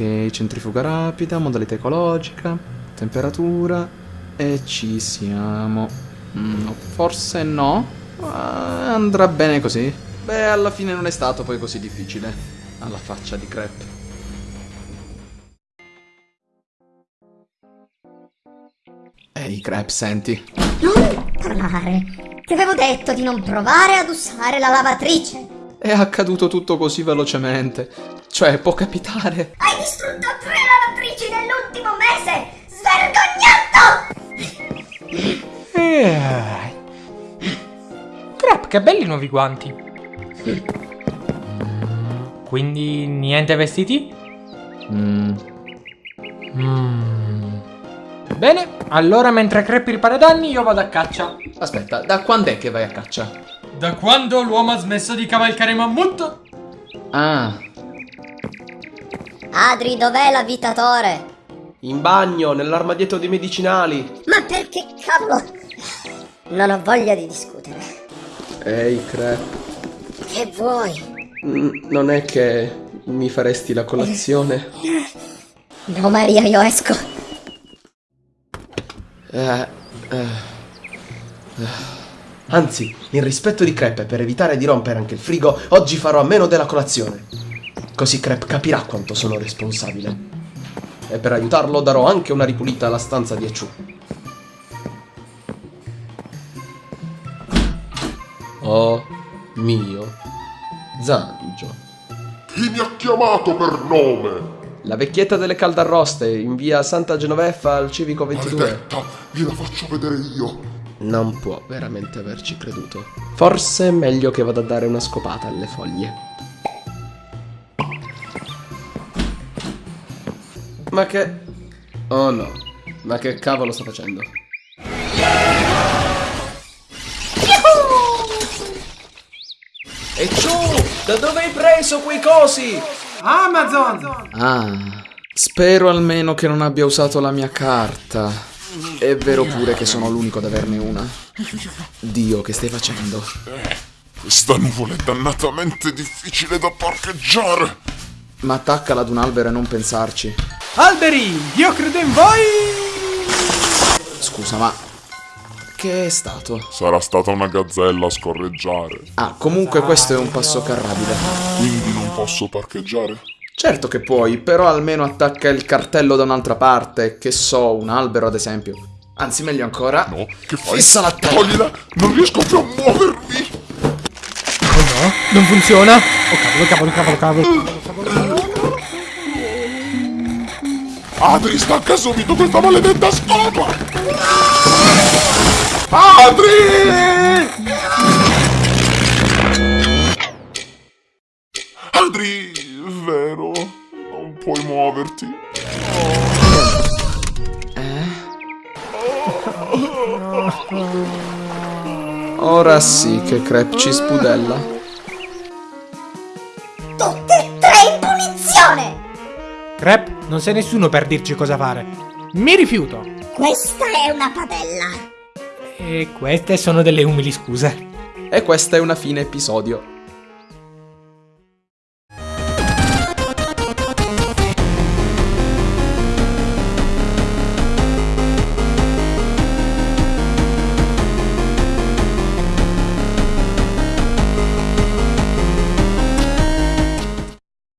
Ok, centrifuga rapida, modalità ecologica, temperatura e ci siamo. Mm, forse no, ma andrà bene così. Beh, alla fine non è stato poi così difficile. Alla faccia di crepe. Ehi, Crep, senti. Non parlare. Ti avevo detto di non provare ad usare la lavatrice. È accaduto tutto così velocemente. Cioè, può capitare. Hai distrutto tre lavatrici nell'ultimo mese! Svergognato! Eh. Crap, che belli i nuovi guanti. Quindi niente vestiti? Mm, Mm. Bene, allora mentre Crepi ripara danni io vado a caccia. aspetta, da quando è che vai a caccia? Da quando l'uomo ha smesso di cavalcare mammut? Ah, Adri, dov'è l'avvitatore? In bagno, nell'armadietto dei medicinali. Ma perché cavolo? Non ho voglia di discutere. Ehi, Crep. Che vuoi? Mm, non è che mi faresti la colazione? No, Maria, io esco. Eh, eh, eh. Anzi, in rispetto di Crep e per evitare di rompere anche il frigo, oggi farò a meno della colazione. Così Crep capirà quanto sono responsabile. E per aiutarlo darò anche una ripulita alla stanza di Echu. Oh mio Zangio. Chi mi ha chiamato per nome? La vecchietta delle caldarroste in via Santa Genoveffa al Civico 22. Maledetta, gliela faccio vedere io. Non può veramente averci creduto. Forse è meglio che vada a dare una scopata alle foglie. Ma che... Oh no. Ma che cavolo sta facendo? E ciù! Da dove hai preso quei cosi? Amazon! ah. Spero almeno che non abbia usato la mia carta. È vero pure che sono l'unico ad averne una. Dio, che stai facendo? Questa nuvola è dannatamente difficile da parcheggiare. Ma attaccala ad un albero e non pensarci. Alberi, io credo in voi! Scusa, ma... Che è stato? Sarà stata una gazzella a scorreggiare. Ah, comunque questo è un passo carrabile. Quindi non posso parcheggiare? Certo che puoi, però almeno attacca il cartello da un'altra parte, che so, un albero ad esempio. Anzi, meglio ancora. No, che fai? Fissa la testa. Toglila! Non riesco più a muovermi! Oh no, non funziona! Oh cavolo, cavolo, cavolo, cavolo. Adri, stacca subito questa maledetta scopa! Adri! Adri, vero? Puoi muoverti? Ora sì che Crep ci spudella. Tutte e tre in punizione! Crap, non sei nessuno per dirci cosa fare. Mi rifiuto. Questa è una padella. E queste sono delle umili scuse. E questa è una fine episodio.